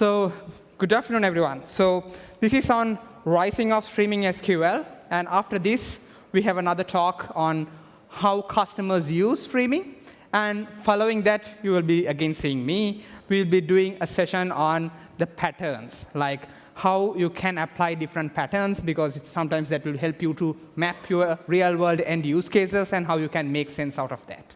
So good afternoon, everyone. So this is on rising of streaming SQL. And after this, we have another talk on how customers use streaming. And following that, you will be again seeing me. We'll be doing a session on the patterns, like how you can apply different patterns, because it's sometimes that will help you to map your real-world end use cases and how you can make sense out of that.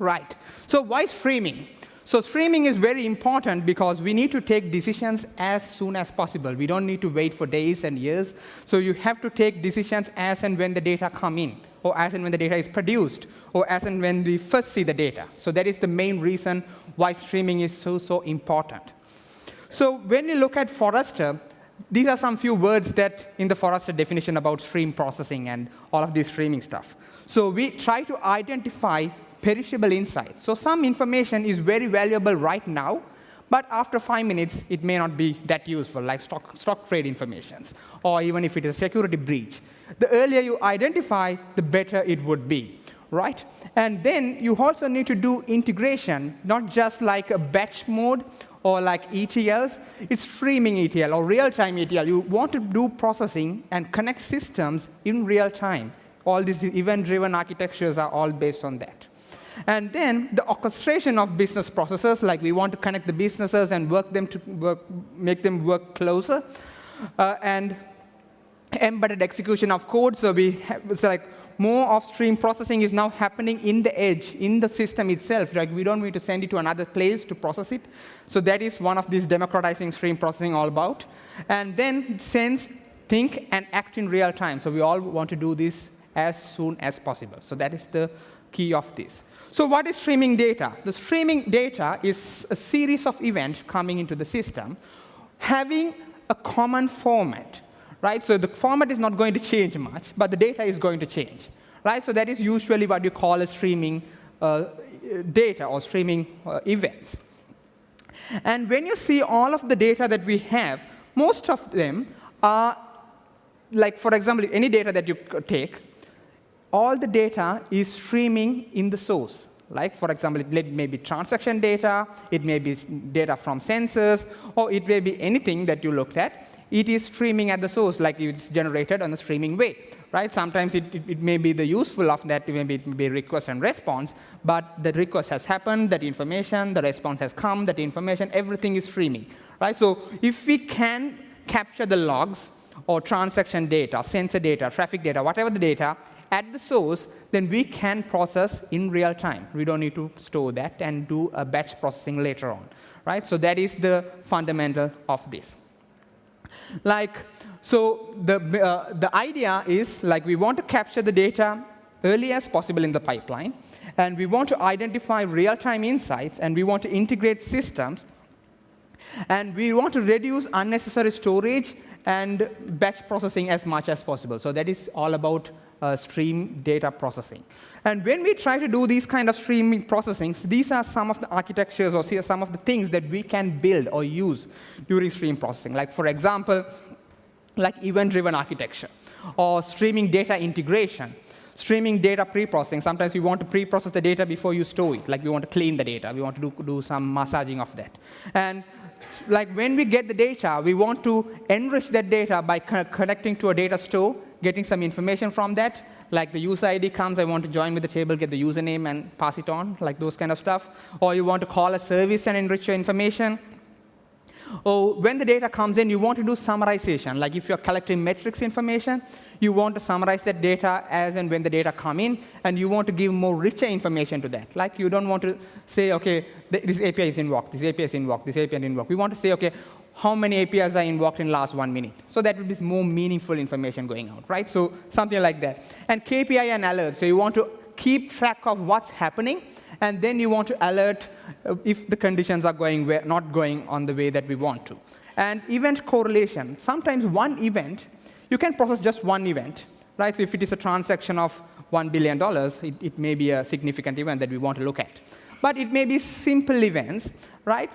Right. So why streaming? So streaming is very important because we need to take decisions as soon as possible. We don't need to wait for days and years. So you have to take decisions as and when the data come in, or as and when the data is produced, or as and when we first see the data. So that is the main reason why streaming is so, so important. So when you look at Forrester, these are some few words that in the Forrester definition about stream processing and all of this streaming stuff. So we try to identify perishable insights. So some information is very valuable right now, but after five minutes, it may not be that useful, like stock, stock trade informations, or even if it is a security breach. The earlier you identify, the better it would be, right? And then you also need to do integration, not just like a batch mode or like ETLs. It's streaming ETL or real-time ETL. You want to do processing and connect systems in real time. All these event-driven architectures are all based on that. And then the orchestration of business processes, like we want to connect the businesses and work them to work, make them work closer. Uh, and embedded execution of code, so we have, so like more of stream processing is now happening in the edge, in the system itself. Like we don't need to send it to another place to process it. So that is one of these democratizing stream processing all about. And then sense, think, and act in real time. So we all want to do this as soon as possible. So that is the key of this. So what is streaming data? The streaming data is a series of events coming into the system having a common format. Right? So the format is not going to change much, but the data is going to change. Right? So that is usually what you call a streaming uh, data or streaming uh, events. And when you see all of the data that we have, most of them are, like for example, any data that you take, all the data is streaming in the source. Like, for example, it may be transaction data, it may be data from sensors, or it may be anything that you looked at. It is streaming at the source, like it's generated on a streaming way. Right? Sometimes it, it, it may be the useful of that, it may be request and response, but the request has happened, that information, the response has come, that information, everything is streaming. Right? So if we can capture the logs or transaction data, sensor data, traffic data, whatever the data, at the source, then we can process in real time. We don't need to store that and do a batch processing later on. Right? So that is the fundamental of this. Like, so the, uh, the idea is like we want to capture the data early as possible in the pipeline, and we want to identify real-time insights, and we want to integrate systems, and we want to reduce unnecessary storage and batch processing as much as possible. So that is all about uh, stream data processing. And when we try to do these kind of streaming processings, these are some of the architectures or some of the things that we can build or use during stream processing. Like, for example, like event-driven architecture or streaming data integration streaming data pre-processing. Sometimes we want to pre-process the data before you store it. Like we want to clean the data. We want to do, do some massaging of that. And like when we get the data, we want to enrich that data by connecting to a data store, getting some information from that. Like the user ID comes, I want to join with the table, get the username, and pass it on, like those kind of stuff. Or you want to call a service and enrich your information. Or when the data comes in, you want to do summarization. Like if you're collecting metrics information, you want to summarize that data as and when the data come in, and you want to give more richer information to that. Like you don't want to say, OK, this API is invoked, this API is invoked, this API is invoked. We want to say, OK, how many APIs are invoked in last one minute. So that would be more meaningful information going out, right? So something like that. And KPI and alerts. So you want to keep track of what's happening, and then you want to alert uh, if the conditions are going not going on the way that we want to. And event correlation. Sometimes one event, you can process just one event. Right? So if it is a transaction of $1 billion, it, it may be a significant event that we want to look at. But it may be simple events, right?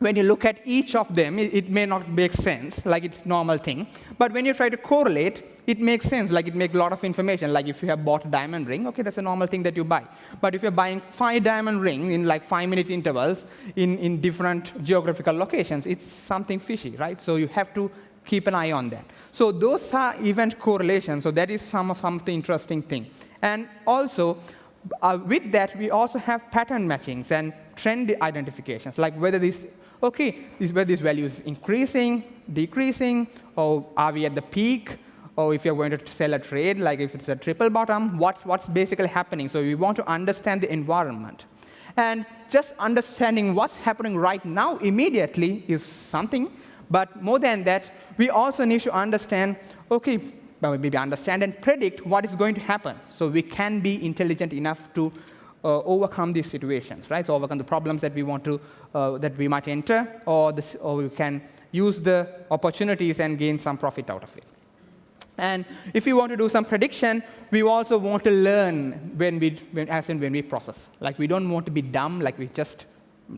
When you look at each of them, it, may not make sense, like it's normal thing. But when you try to correlate, it makes sense, like it makes a lot of information. Like if you have bought a diamond ring, okay, that's a normal thing that you buy. But if you're buying five diamond rings in like five-minute intervals in, in different geographical locations, it's something fishy, right? So you have to keep an eye on that. So those are event correlations. So that is some, some of the interesting thing. And also, uh, with that, we also have pattern matchings and trend identifications, like whether this, okay, this, this value is increasing, decreasing, or are we at the peak, or if you're going to sell a trade, like if it's a triple bottom, what, what's basically happening. So we want to understand the environment. And just understanding what's happening right now immediately is something, but more than that, we also need to understand, okay, maybe understand and predict what is going to happen. So we can be intelligent enough to uh, overcome these situations, right? So overcome the problems that we want to, uh, that we might enter, or, this, or we can use the opportunities and gain some profit out of it. And if we want to do some prediction, we also want to learn when we, when, as in when we process. Like we don't want to be dumb, like we just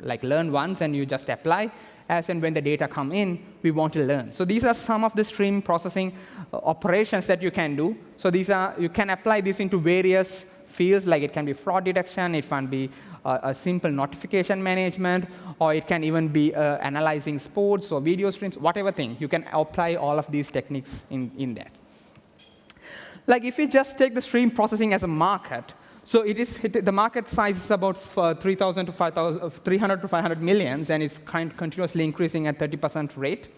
like learn once and you just apply as and when the data come in, we want to learn. So these are some of the stream processing uh, operations that you can do. So these are, you can apply this into various fields, like it can be fraud detection, it can be uh, a simple notification management, or it can even be uh, analyzing sports or video streams, whatever thing. You can apply all of these techniques in, in that. Like if you just take the stream processing as a market, so it is, the market size is about uh, 3,000 to 5,000, 300 to 500 millions, and it's kind continuously increasing at 30% rate.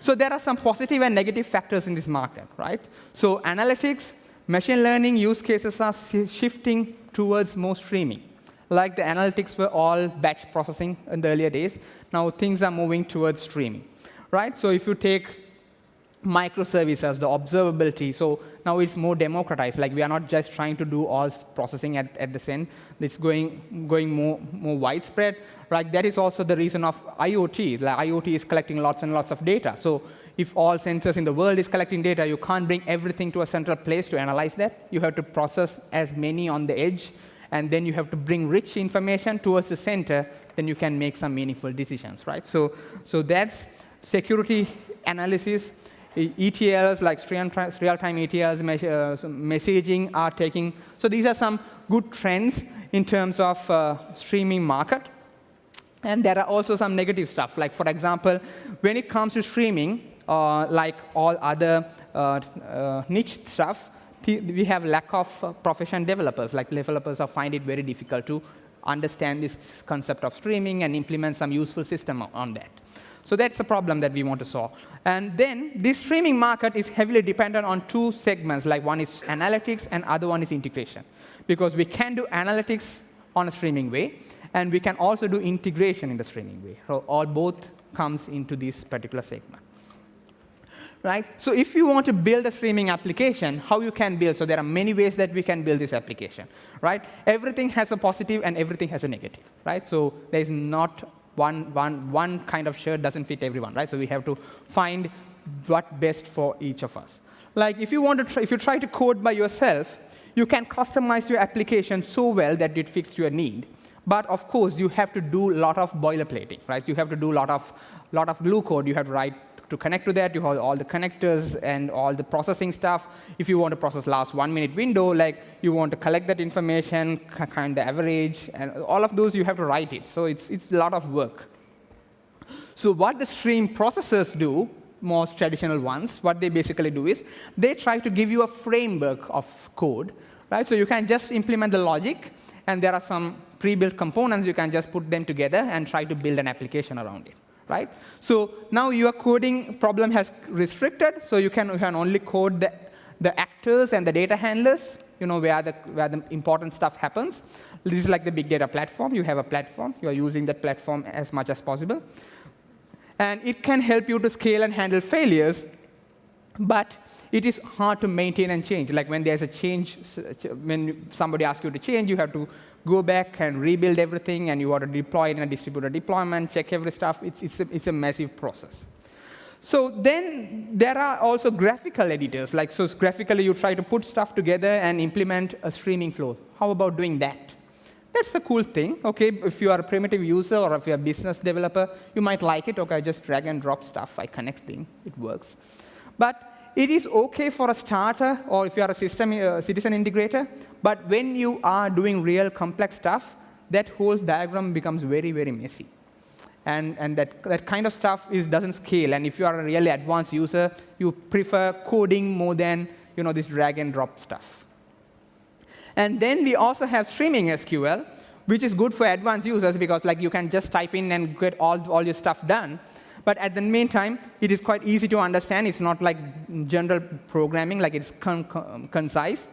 So there are some positive and negative factors in this market, right? So analytics, machine learning use cases are shifting towards more streaming. Like the analytics were all batch processing in the earlier days, now things are moving towards streaming, right? So if you take microservices, the observability. So now it's more democratized. Like we are not just trying to do all processing at, at the same. It's going, going more, more widespread. Right? That is also the reason of IoT. Like IoT is collecting lots and lots of data. So if all sensors in the world is collecting data, you can't bring everything to a central place to analyze that. You have to process as many on the edge. And then you have to bring rich information towards the center. Then you can make some meaningful decisions. Right? So, so that's security analysis. ETLs like real-time ETLs, uh, messaging are taking. So these are some good trends in terms of uh, streaming market. And there are also some negative stuff. Like for example, when it comes to streaming, uh, like all other uh, uh, niche stuff, we have lack of uh, professional developers. Like developers find it very difficult to understand this concept of streaming and implement some useful system on that. So that's a problem that we want to solve. And then this streaming market is heavily dependent on two segments, like one is analytics and other one is integration. Because we can do analytics on a streaming way, and we can also do integration in the streaming way. So all both comes into this particular segment. Right? So if you want to build a streaming application, how you can build? So there are many ways that we can build this application. Right? Everything has a positive and everything has a negative. Right? So there is not one, one, one kind of shirt doesn't fit everyone, right? So we have to find what best for each of us. Like if you want to, try, if you try to code by yourself, you can customize your application so well that it fits your need. But of course, you have to do a lot of boilerplating, right? You have to do a lot of, lot of glue code. You have to write to connect to that, you have all the connectors and all the processing stuff. If you want to process last one minute window, like you want to collect that information, kind the average, and all of those you have to write it. So it's, it's a lot of work. So what the stream processors do, most traditional ones, what they basically do is they try to give you a framework of code. Right? So you can just implement the logic, and there are some pre-built components. You can just put them together and try to build an application around it right? So now your coding problem has restricted, so you can, you can only code the, the actors and the data handlers, you know, where the, where the important stuff happens. This is like the big data platform. You have a platform. You are using that platform as much as possible. And it can help you to scale and handle failures, but it is hard to maintain and change. Like when there's a change, when somebody asks you to change, you have to go back and rebuild everything, and you want to deploy it in a distributed deployment, check every stuff. It's, it's, a, it's a massive process. So then there are also graphical editors. Like so graphically, you try to put stuff together and implement a streaming flow. How about doing that? That's the cool thing. Okay, if you are a primitive user or if you're a business developer, you might like it. Okay, I just drag and drop stuff. I connect things. It works. But it is OK for a starter or if you are a system uh, citizen integrator. But when you are doing real complex stuff, that whole diagram becomes very, very messy. And, and that, that kind of stuff is, doesn't scale. And if you are a really advanced user, you prefer coding more than you know, this drag and drop stuff. And then we also have streaming SQL, which is good for advanced users because like you can just type in and get all, all your stuff done. But at the meantime, it is quite easy to understand. It's not like general programming, like it's con con concise.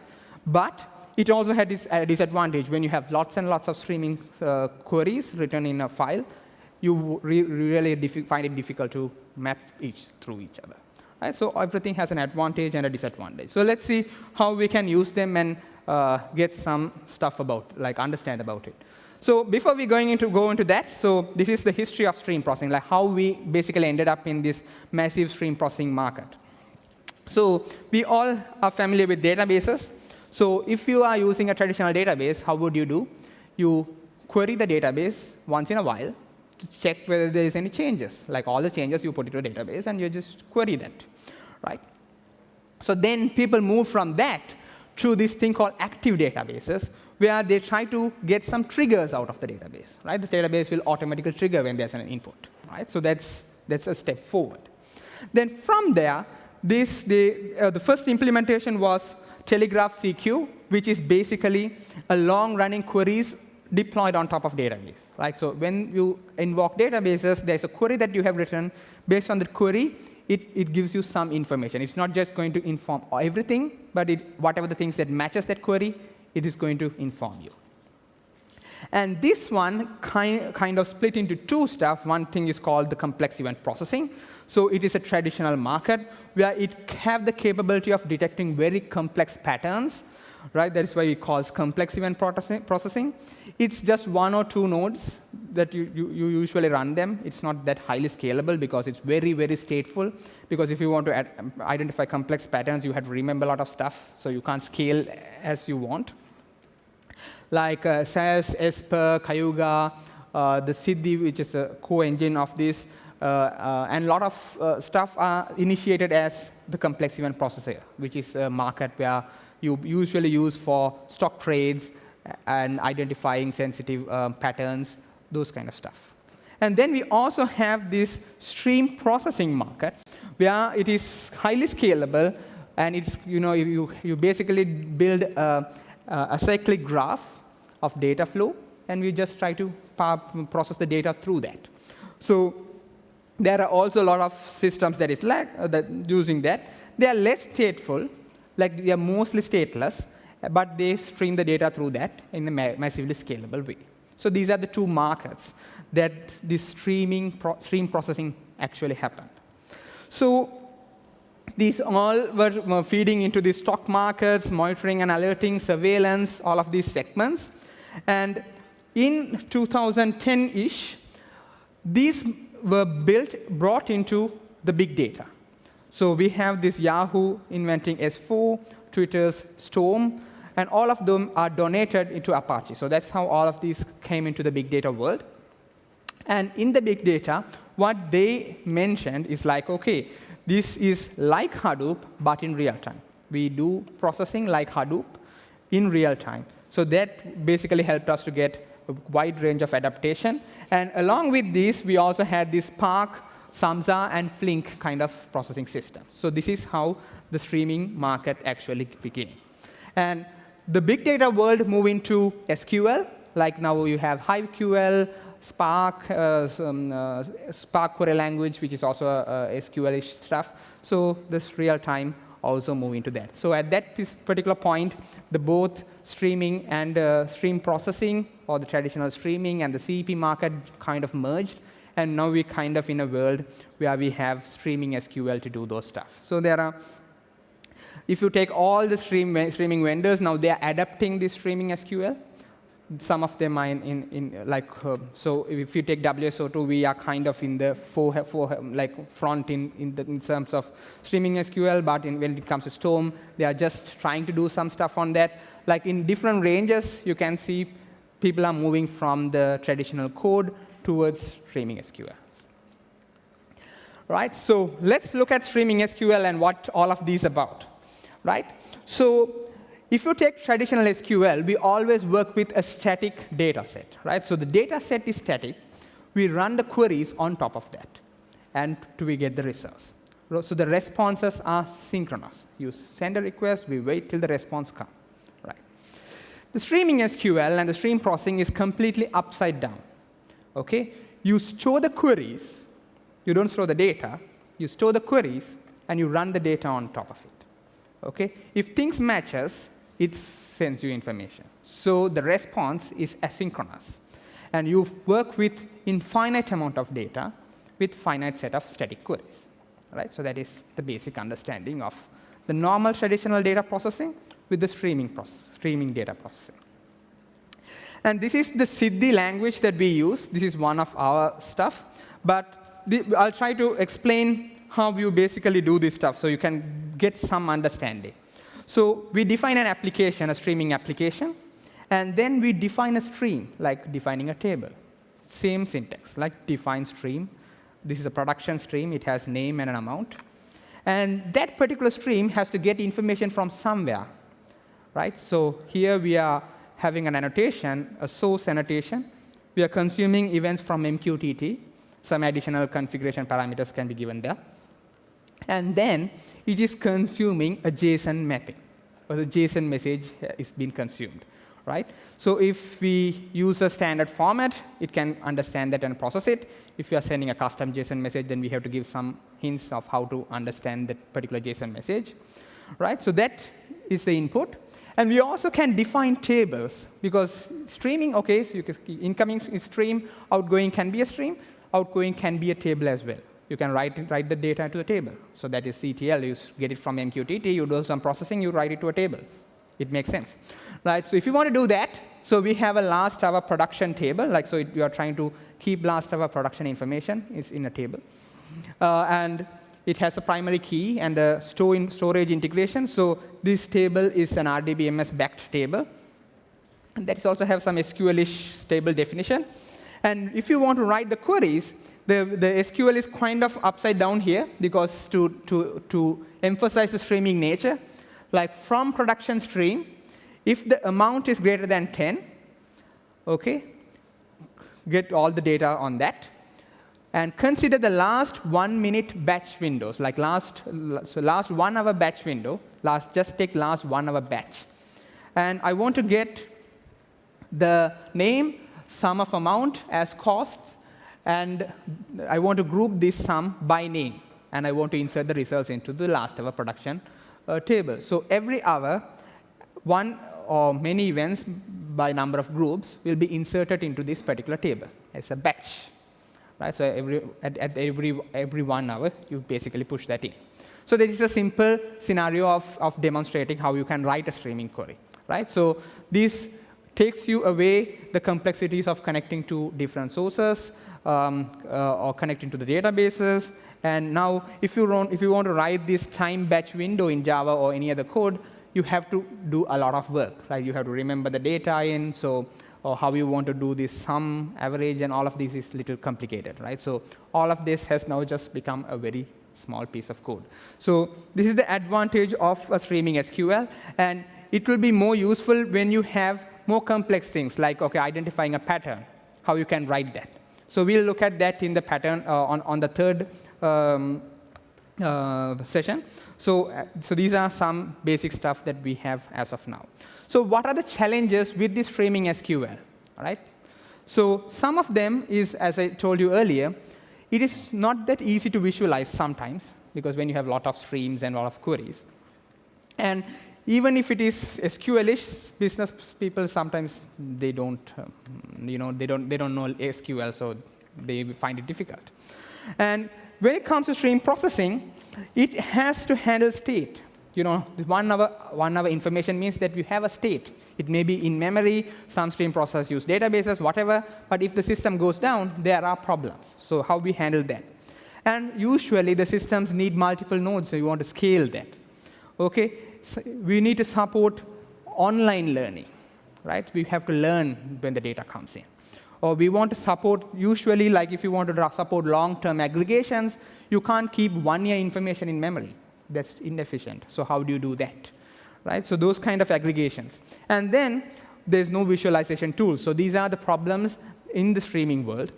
But it also had this uh, disadvantage. When you have lots and lots of streaming uh, queries written in a file, you re really find it difficult to map each through each other. Right? So everything has an advantage and a disadvantage. So let's see how we can use them and uh, get some stuff about, like understand about it. So before we going into go into that, so this is the history of stream processing, like how we basically ended up in this massive stream processing market. So we all are familiar with databases. So if you are using a traditional database, how would you do? You query the database once in a while to check whether there is any changes. Like all the changes, you put into a database, and you just query that, right? So then people move from that to this thing called active databases, where they try to get some triggers out of the database. Right? The database will automatically trigger when there's an input. Right? So that's, that's a step forward. Then from there, this, the, uh, the first implementation was Telegraph CQ, which is basically a long-running queries deployed on top of database. Right? So when you invoke databases, there's a query that you have written. Based on the query, it, it gives you some information. It's not just going to inform everything, but it, whatever the things that matches that query, it is going to inform you. And this one kind, kind of split into two stuff. One thing is called the complex event processing. So it is a traditional market where it have the capability of detecting very complex patterns right? That is why it calls complex event processing. It's just one or two nodes that you, you, you, usually run them. It's not that highly scalable because it's very, very stateful. Because if you want to add, identify complex patterns, you have to remember a lot of stuff, so you can't scale as you want. Like uh, SAS, Esper, Cayuga, uh, the Siddhi, which is a co-engine of this, uh, uh, and a lot of uh, stuff are initiated as the complex event processor, which is a market where you usually use for stock trades and identifying sensitive um, patterns, those kind of stuff. And then we also have this stream processing market, where it is highly scalable, and it's you know you you basically build a cyclic graph of data flow, and we just try to process the data through that. So there are also a lot of systems that is like, uh, that using that. They are less stateful, like they are mostly stateless, but they stream the data through that in a ma massively scalable way. So these are the two markets that this streaming pro stream processing actually happened. So these all were uh, feeding into the stock markets, monitoring and alerting, surveillance, all of these segments. And in 2010-ish, these were built, brought into the big data. So we have this Yahoo inventing S4, Twitter's Storm, and all of them are donated into Apache. So that's how all of these came into the big data world. And in the big data, what they mentioned is like, OK, this is like Hadoop, but in real time. We do processing like Hadoop in real time. So that basically helped us to get a wide range of adaptation. And along with this, we also had this Spark Samza and Flink kind of processing system. So this is how the streaming market actually began. And the big data world moved into SQL. Like now you have HiveQL, Spark, uh, some, uh, Spark query language, which is also uh, SQL-ish stuff. So this real time also move into that. So at that particular point, the both streaming and uh, stream processing, or the traditional streaming and the CEP market kind of merged. And now we're kind of in a world where we have streaming SQL to do those stuff. So there are, if you take all the stream, streaming vendors, now they're adapting this streaming SQL. Some of them are in, in, in like, uh, so if you take WSO2, we are kind of in the four, four, like front in, in, the, in terms of streaming SQL, but in, when it comes to Storm, they are just trying to do some stuff on that. Like in different ranges, you can see people are moving from the traditional code towards streaming SQL. Right? So let's look at streaming SQL and what all of these about. Right? So if you take traditional SQL, we always work with a static data set. Right? So the data set is static. We run the queries on top of that, and we get the results. So the responses are synchronous. You send a request, we wait till the response comes. Right. The streaming SQL and the stream processing is completely upside down. Okay? You store the queries. You don't store the data. You store the queries, and you run the data on top of it. Okay? If things matches, it sends you information. So the response is asynchronous. And you work with infinite amount of data with finite set of static queries. Right? So that is the basic understanding of the normal traditional data processing with the streaming, process, streaming data processing. And this is the Siddhi language that we use. This is one of our stuff. But the, I'll try to explain how you basically do this stuff so you can get some understanding. So we define an application, a streaming application, and then we define a stream, like defining a table. Same syntax, like define stream. This is a production stream. It has name and an amount. And that particular stream has to get information from somewhere. Right? So here we are having an annotation, a source annotation. We are consuming events from MQTT. Some additional configuration parameters can be given there. And then it is consuming a JSON mapping, or the JSON message is being consumed. Right? So if we use a standard format, it can understand that and process it. If you are sending a custom JSON message, then we have to give some hints of how to understand that particular JSON message. Right? So that is the input. And we also can define tables, because streaming, OK, so you can, incoming stream, outgoing can be a stream, outgoing can be a table as well. You can write, write the data to the table. So that is ETL. You get it from MQTT, you do some processing, you write it to a table. It makes sense. Right? So if you want to do that, so we have a last hour production table. Like so, you are trying to keep last hour production information is in a table. Uh, and it has a primary key and a store in storage integration. So this table is an RDBMS backed table. And that also have some SQL-ish table definition. And if you want to write the queries, the, the SQL is kind of upside down here because to, to, to emphasize the streaming nature, like from production stream, if the amount is greater than 10, okay, get all the data on that and consider the last one minute batch windows, like last, so last one hour batch window, last, just take last one hour batch. And I want to get the name, sum of amount as cost, and I want to group this sum by name. And I want to insert the results into the last hour production uh, table. So every hour, one or many events by number of groups will be inserted into this particular table as a batch. Right? So every, at, at every, every one hour, you basically push that in. So this is a simple scenario of, of demonstrating how you can write a streaming query. Right? So this takes you away the complexities of connecting to different sources um, uh, or connecting to the databases. And now, if you, want, if you want to write this time batch window in Java or any other code, you have to do a lot of work. Right? You have to remember the data in. So or how you want to do this sum, average, and all of this is little complicated, right? So all of this has now just become a very small piece of code. So this is the advantage of a streaming SQL, and it will be more useful when you have more complex things, like okay, identifying a pattern, how you can write that. So we'll look at that in the pattern uh, on, on the third um, uh, session. So, uh, so these are some basic stuff that we have as of now. So what are the challenges with this streaming SQL? All right? So some of them is, as I told you earlier, it is not that easy to visualize sometimes, because when you have a lot of streams and a lot of queries. And even if it is SQL-ish, business people sometimes they don't, um, you know, they don't, they don't know SQL, so they find it difficult. And when it comes to stream processing, it has to handle state you know, one hour, one hour information means that you have a state. It may be in memory, some stream process use databases, whatever, but if the system goes down, there are problems. So how we handle that? And usually the systems need multiple nodes, so you want to scale that. Okay? We need to support online learning. right? We have to learn when the data comes in. Or we want to support, usually, like if you want to support long-term aggregations, you can't keep one-year information in memory. That's inefficient. So how do you do that? Right? So those kind of aggregations. And then there's no visualization tool. So these are the problems in the streaming world.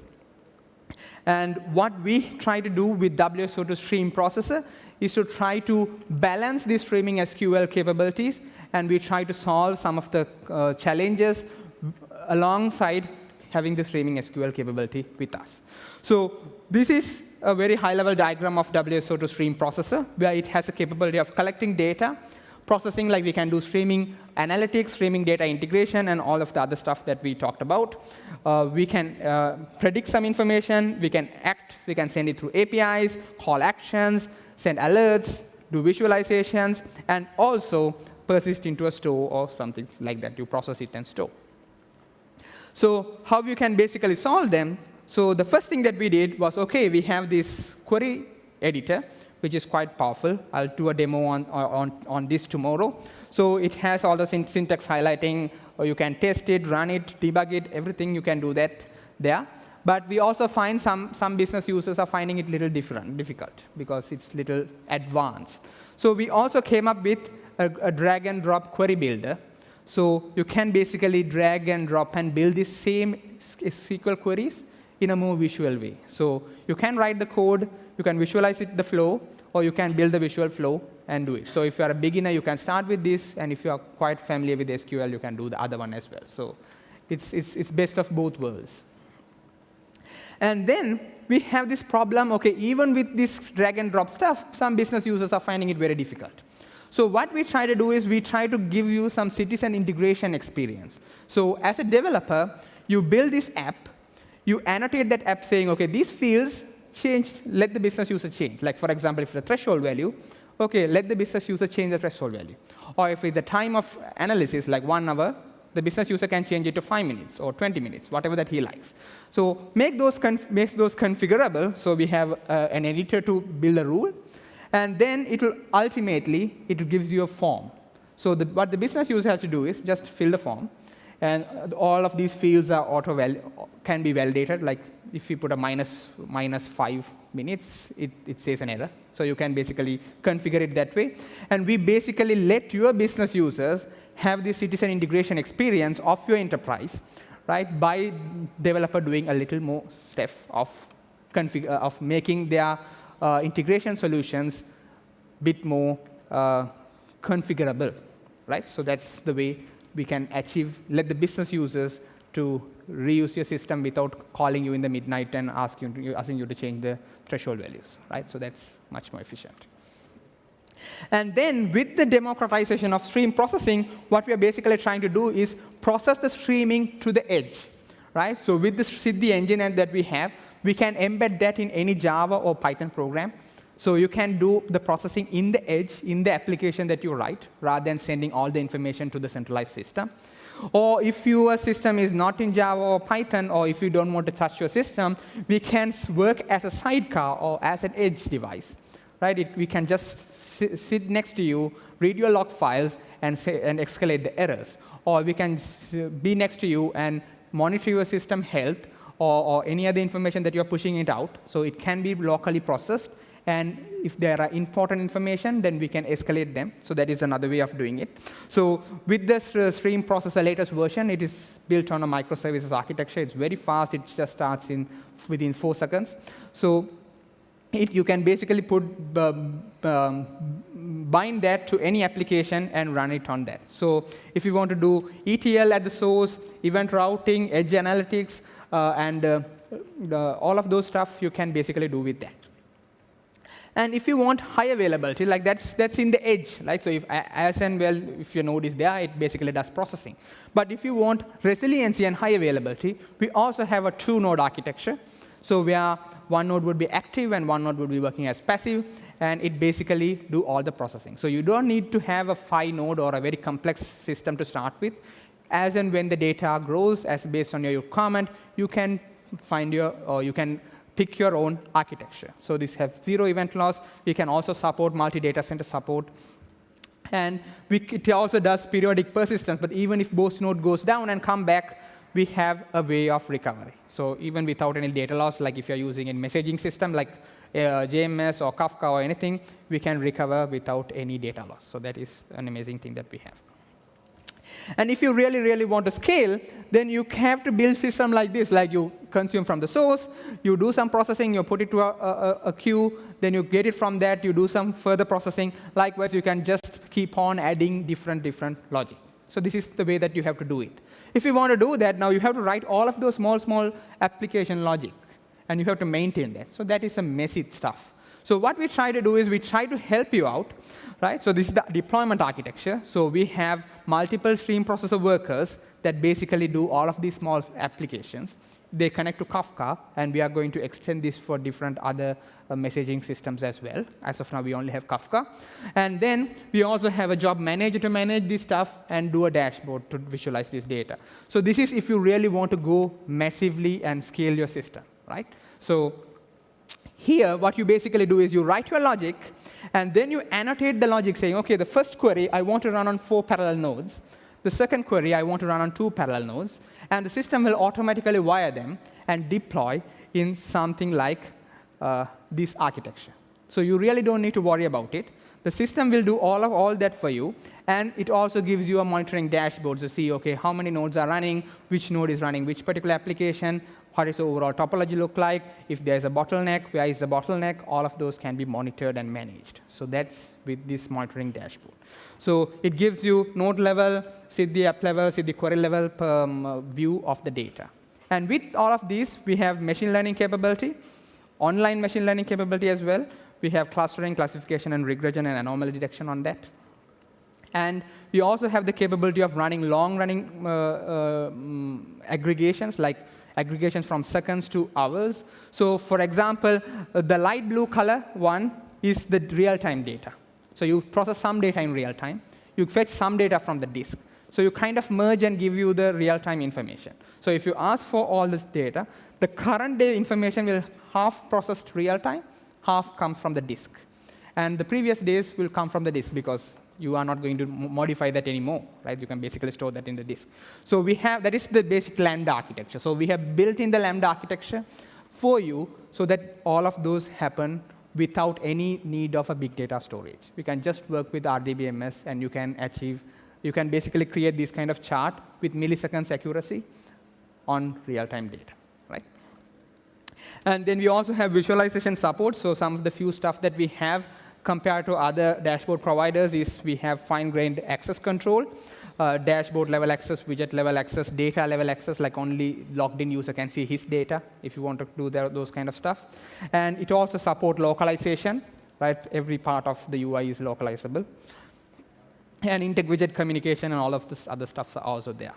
And what we try to do with WSO2 Stream Processor is to try to balance the streaming SQL capabilities, and we try to solve some of the uh, challenges alongside having the streaming SQL capability with us. So this is a very high-level diagram of WSO2 Stream Processor, where it has the capability of collecting data, processing like we can do streaming analytics, streaming data integration, and all of the other stuff that we talked about. Uh, we can uh, predict some information. We can act. We can send it through APIs, call actions, send alerts, do visualizations, and also persist into a store or something like that. You process it and store. So how you can basically solve them? So the first thing that we did was, OK, we have this query editor which is quite powerful. I'll do a demo on, on, on this tomorrow. So it has all the syntax highlighting, or you can test it, run it, debug it, everything you can do that there. But we also find some, some business users are finding it little different, difficult, because it's little advanced. So we also came up with a, a drag and drop query builder. So you can basically drag and drop and build the same SQL queries in a more visual way. So you can write the code, you can visualize it, the flow, or you can build the visual flow and do it. So if you are a beginner, you can start with this, and if you are quite familiar with SQL, you can do the other one as well. So it's, it's, it's best of both worlds. And then we have this problem, OK, even with this drag and drop stuff, some business users are finding it very difficult. So what we try to do is we try to give you some citizen integration experience. So as a developer, you build this app, you annotate that app saying, OK, these fields change, let the business user change. Like, for example, if the threshold value, OK, let the business user change the threshold value. Or if the time of analysis, like one hour, the business user can change it to 5 minutes or 20 minutes, whatever that he likes. So make those, make those configurable. So we have uh, an editor to build a rule. And then it will ultimately, it gives you a form. So the, what the business user has to do is just fill the form. And all of these fields are auto can be validated. Like if you put a minus, minus 5 minutes, it, it says an error. So you can basically configure it that way. And we basically let your business users have the citizen integration experience of your enterprise right, by developer doing a little more step of, config uh, of making their uh, integration solutions a bit more uh, configurable. Right? So that's the way we can achieve, let the business users to reuse your system without calling you in the midnight and ask you, asking you to change the threshold values. Right? So that's much more efficient. And then with the democratization of stream processing, what we are basically trying to do is process the streaming to the edge. Right? So with the Siddhi engine that we have, we can embed that in any Java or Python program. So you can do the processing in the edge, in the application that you write, rather than sending all the information to the centralized system. Or if your system is not in Java or Python, or if you don't want to touch your system, we can work as a sidecar or as an edge device. Right? It, we can just sit next to you, read your log files, and, say, and escalate the errors. Or we can be next to you and monitor your system health or, or any other information that you're pushing it out. So it can be locally processed and if there are important information, then we can escalate them. So that is another way of doing it. So with this uh, stream processor latest version, it is built on a microservices architecture. It's very fast. It just starts in within four seconds. So it, you can basically put um, um, bind that to any application and run it on that. So if you want to do ETL at the source, event routing, edge analytics, uh, and uh, the, all of those stuff you can basically do with that. And if you want high availability, like that's, that's in the edge, right? So if, as and well, if your node is there, it basically does processing. But if you want resiliency and high availability, we also have a two-node architecture. So where one node would be active and one node would be working as passive, and it basically do all the processing. So you don't need to have a five node or a very complex system to start with. As and when the data grows, as based on your requirement, you can find your, or you can pick your own architecture. So this has zero event loss. We can also support multi-data center support. And we, it also does periodic persistence, but even if both node goes down and come back, we have a way of recovery. So even without any data loss, like if you're using a messaging system like uh, JMS or Kafka or anything, we can recover without any data loss. So that is an amazing thing that we have. And if you really, really want to scale, then you have to build system like this, like you consume from the source, you do some processing, you put it to a, a, a, queue, then you get it from that, you do some further processing. Likewise, you can just keep on adding different, different logic. So this is the way that you have to do it. If you want to do that, now you have to write all of those small, small application logic, and you have to maintain that. So that is some messy stuff. So what we try to do is we try to help you out, right? So this is the deployment architecture. So we have multiple stream processor workers that basically do all of these small applications. They connect to Kafka, and we are going to extend this for different other uh, messaging systems as well. As of now, we only have Kafka. And then we also have a job manager to manage this stuff and do a dashboard to visualize this data. So this is if you really want to go massively and scale your system, right? So here, what you basically do is you write your logic, and then you annotate the logic saying, OK, the first query, I want to run on four parallel nodes. The second query, I want to run on two parallel nodes. And the system will automatically wire them and deploy in something like uh, this architecture. So you really don't need to worry about it. The system will do all of all that for you, and it also gives you a monitoring dashboard to see, OK, how many nodes are running, which node is running which particular application, what does the overall topology look like? If there's a bottleneck, where is the bottleneck? All of those can be monitored and managed. So that's with this monitoring dashboard. So it gives you node level, Siddhi app level, Siddhi query level um, view of the data. And with all of these, we have machine learning capability, online machine learning capability as well. We have clustering, classification, and regression and anomaly detection on that. And we also have the capability of running long-running uh, uh, mm, aggregations, like aggregations from seconds to hours. So for example, uh, the light blue color one is the real-time data. So you process some data in real time. You fetch some data from the disk. So you kind of merge and give you the real-time information. So if you ask for all this data, the current day information will half processed real time, half comes from the disk. And the previous days will come from the disk because you are not going to modify that anymore, right? You can basically store that in the disk. So we have, that is the basic Lambda architecture. So we have built in the Lambda architecture for you so that all of those happen without any need of a big data storage. We can just work with RDBMS, and you can achieve, you can basically create this kind of chart with milliseconds accuracy on real-time data, right? And then we also have visualization support. So some of the few stuff that we have compared to other dashboard providers is we have fine-grained access control, uh, dashboard level access, widget level access, data level access, like only logged-in user can see his data if you want to do those kind of stuff. And it also supports localization, right? Every part of the UI is localizable. And inter-widget communication and all of this other stuff are also there.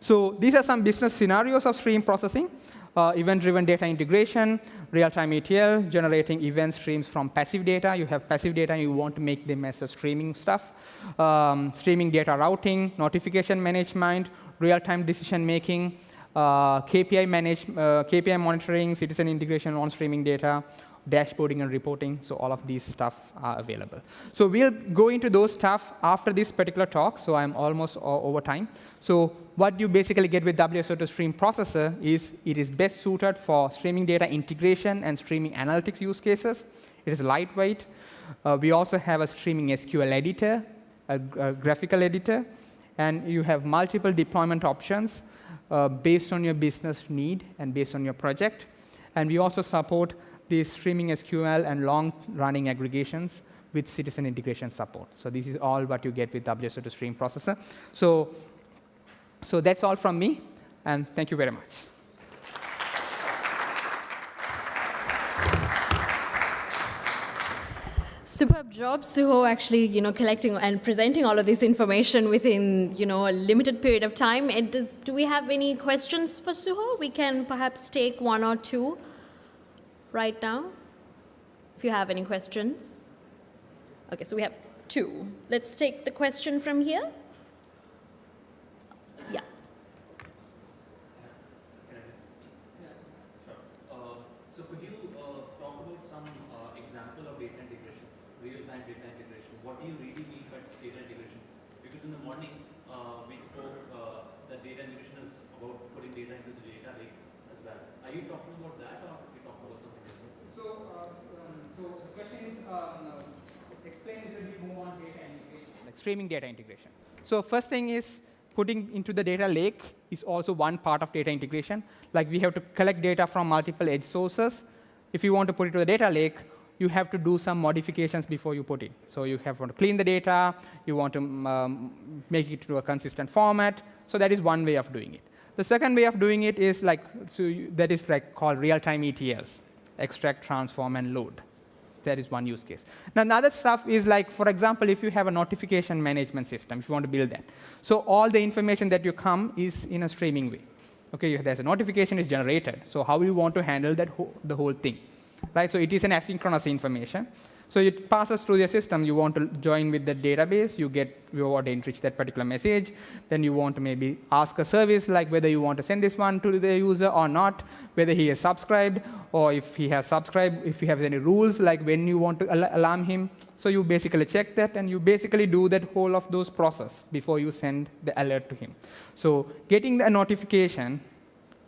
So these are some business scenarios of stream processing uh, event-driven data integration, real-time ETL, generating event streams from passive data. You have passive data, and you want to make them as a streaming stuff. Um, streaming data routing, notification management, real-time decision-making, uh, KPI, manage, uh, KPI monitoring, citizen integration on streaming data, dashboarding and reporting. So all of these stuff are available. So we'll go into those stuff after this particular talk. So I'm almost over time. So what you basically get with WSO2 Stream Processor is it is best suited for streaming data integration and streaming analytics use cases. It is lightweight. Uh, we also have a streaming SQL editor, a, a, graphical editor, and you have multiple deployment options uh, based on your business need and based on your project. And we also support the streaming SQL and long-running aggregations with citizen integration support. So this is all what you get with WSO2 Stream Processor. So so that's all from me, and thank you very much. Superb job, Suho, actually, you know, collecting and presenting all of this information within, you know, a limited period of time. It Does, do we have any questions for Suho? We can perhaps take one or two right now, if you have any questions. OK, so we have two. Let's take the question from here. So could you uh, talk about some uh, example of data integration? real-time data integration. What do you really mean by data integration? Because in the morning, uh, we spoke uh, that data integration is about putting data into the data lake as well. Are you talking about that or are you talking about something different? So, uh, um, so the question is, um, explain a little bit more on data integration. Like streaming data integration. So first thing is putting into the data lake is also one part of data integration. Like we have to collect data from multiple edge sources. If you want to put it to the data lake, you have to do some modifications before you put it. So you have to clean the data, you want to um, make it to a consistent format. So that is one way of doing it. The second way of doing it is like, so you, that is like called real-time ETLs, extract, transform, and load. That is one use case. Now, another stuff is like, for example, if you have a notification management system, if you want to build that. So all the information that you come is in a streaming way. Okay, there's a notification is generated. So how you want to handle that the whole thing, right? So it is an asynchronous information. So it passes through the system. You want to join with the database. You get you want to enrich that particular message. Then you want to maybe ask a service like whether you want to send this one to the user or not, whether he has subscribed or if he has subscribed, if you have any rules like when you want to al alarm him. So you basically check that and you basically do that whole of those process before you send the alert to him. So getting the notification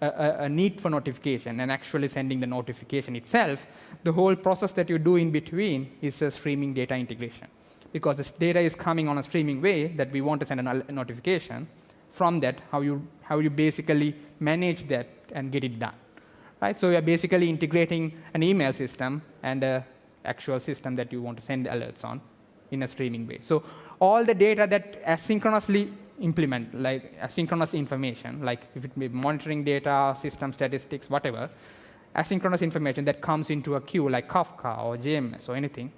a, a, need for notification and actually sending the notification itself, the whole process that you do in between is a streaming data integration. Because this data is coming on a streaming way that we want to send a notification. From that, how you, how you basically manage that and get it done. Right? So we are basically integrating an email system and an actual system that you want to send alerts on in a streaming way. So all the data that asynchronously implement, like asynchronous information, like if it be monitoring data, system statistics, whatever, asynchronous information that comes into a queue like Kafka or JMS or anything,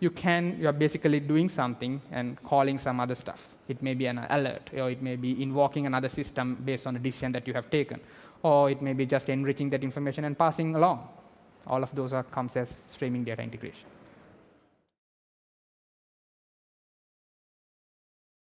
you can, you are basically doing something and calling some other stuff. It may be an alert, or it may be invoking another system based on a decision that you have taken, or it may be just enriching that information and passing along. All of those are, comes as streaming data integration.